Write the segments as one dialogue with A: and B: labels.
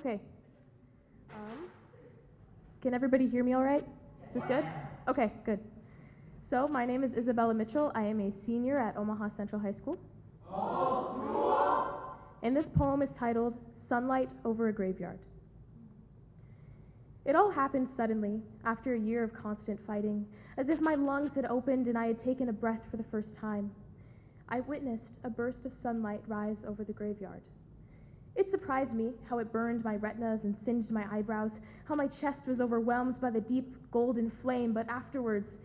A: Okay. Um, can everybody hear me all right? Is this good? Okay, good. So, my name is Isabella Mitchell. I am a senior at Omaha Central High School. And this poem is titled Sunlight Over a Graveyard. It all happened suddenly, after a year of constant fighting, as if my lungs had opened and I had taken a breath for the first time. I witnessed a burst of sunlight rise over the graveyard. It surprised me how it burned my retinas and singed my eyebrows, how my chest was overwhelmed by the deep golden flame, but afterwards,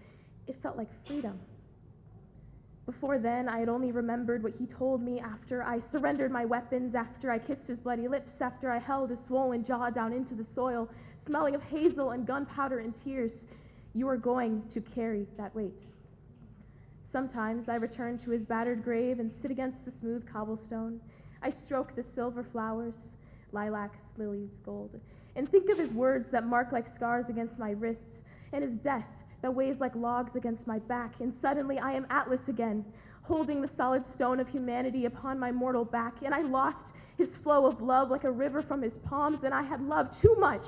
A: it felt like freedom. Before then, I had only remembered what he told me after I surrendered my weapons, after I kissed his bloody lips, after I held his swollen jaw down into the soil, smelling of hazel and gunpowder and tears. You are going to carry that weight. Sometimes I return to his battered grave and sit against the smooth cobblestone. I stroke the silver flowers, lilacs, lilies, gold, and think of his words that mark like scars against my wrists, and his death that weighs like logs against my back. And suddenly I am Atlas again, holding the solid stone of humanity upon my mortal back. And I lost his flow of love like a river from his palms, and I had loved too much,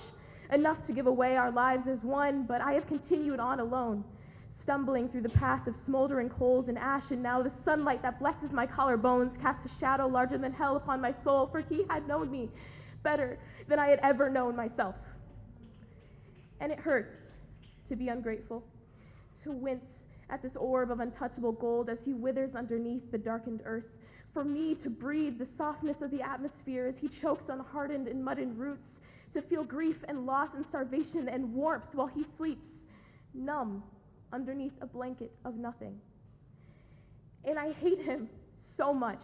A: enough to give away our lives as one, but I have continued on alone stumbling through the path of smoldering coals and ash, and now the sunlight that blesses my collarbones casts a shadow larger than hell upon my soul, for he had known me better than I had ever known myself. And it hurts to be ungrateful, to wince at this orb of untouchable gold as he withers underneath the darkened earth, for me to breathe the softness of the atmosphere as he chokes on hardened and muddied roots, to feel grief and loss and starvation and warmth while he sleeps, numb underneath a blanket of nothing. And I hate him so much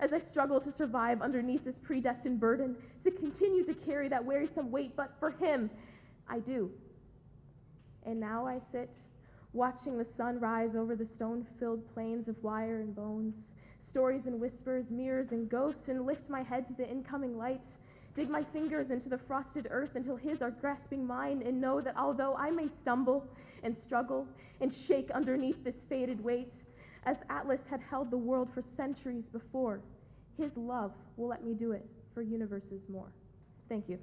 A: as I struggle to survive underneath this predestined burden, to continue to carry that wearisome weight, but for him, I do. And now I sit, watching the sun rise over the stone filled plains of wire and bones, stories and whispers, mirrors and ghosts, and lift my head to the incoming lights dig my fingers into the frosted earth until his are grasping mine, and know that although I may stumble and struggle and shake underneath this faded weight, as Atlas had held the world for centuries before, his love will let me do it for universes more. Thank you.